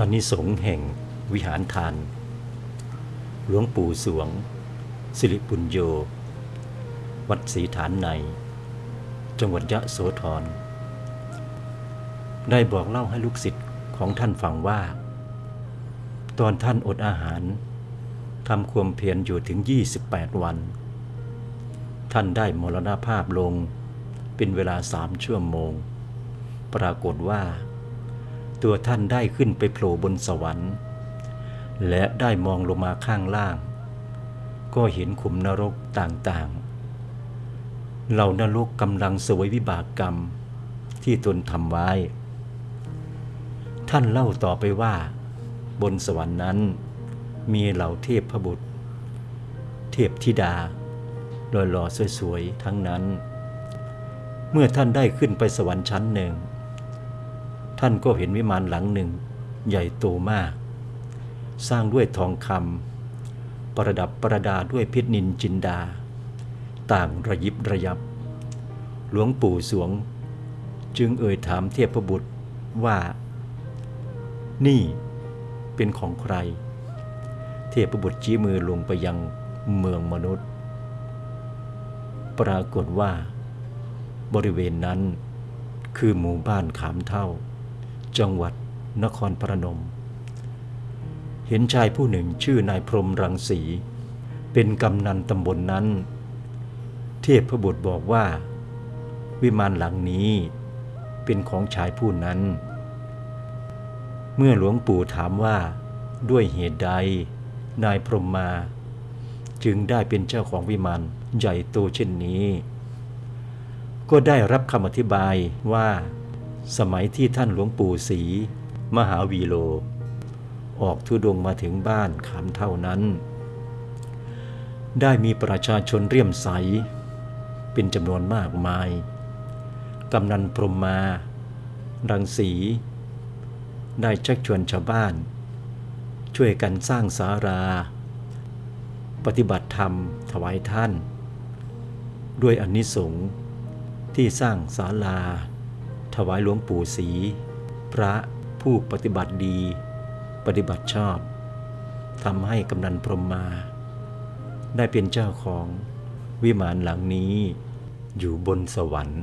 อานิสงส์แห่งวิหารทาน หลวงปู่สวง สิริปุญโย วัดศรีฐานใน จังหวัดยะโสธร ได้บอกเล่าให้ลูกศิษย์ของท่านฟังว่า ตอนท่านอดอาหารทำความเพียรอยู่ถึง 28 วัน ท่านได้มรณภาพลงเป็นเวลาสามชั่วโมง ปรากฏว่า ตัวท่านได้ขึ้นไปโผล่บนสวรรค์ และได้มองลงมาข้างล่าง ก็เห็นขุมนรกต่างๆ เหล่านรกกำลังเสวยวิบากกรรมที่ตนทำไว้ ท่านเล่าต่อไปว่า บนสวรรค์นั้น มีเหล่าเทพพบุตร เทพธิดาหล่อๆสวยๆทั้งนั้น เมื่อท่านได้ขึ้นไปสวรรค์ชั้นหนึ่ง ท่านก็เห็นวิมานหลังหนึ่ง ใหญ่โตมาก สร้างด้วยทองคำประดับประดาด้วยเพชรนินจินดา ต่างระยิบระยับ หลวงปู่สวง จึงเอ่ยถามเทพบุตรว่า นี่เป็นของใคร เทพบุตรชี้มือลงไปยังเมืองมนุษย์ ปรากฏว่า บริเวณนั้นคือหมู่บ้านขามเท่า จังหวัดนครพรนม เห็นชายผู้หนึ่งชื่อนายพรมรังสี เป็นกำนันตำบลนนั้น เทพพระบุตรบอกว่า วิมานหลังนี้เป็นของชายผู้นั้น เมื่อหลวงปู่ถามว่าด้วยเหตุใดนายพรมมา จึงได้เป็นเจ้าของวิมานใหญ่โตเช่นนี้ ก็ได้รับคำอธิบายว่า สมัยที่ท่านหลวงปู่ศรีมหาวีโล ออกทุดงมาถึงบ้านขามเท่านั้น ได้มีประชาชนเรียมใส เป็นจำนวนมากมาย กำนันพรมมา รังสี ได้ชักชวนชาวบ้าน ช่วยกันสร้างสารา ปฏิบัติธรรมถวายท่าน ด้วยอนนิสงส์ที่สร้างศาลา ถวายหลวงปู่ศรีพระผู้ปฏิบัติดี ปฏิบัติชอบทำให้กำนันพรหมมา ได้เป็นเจ้าของวิมานหลังนี้อยู่บนสวรรค์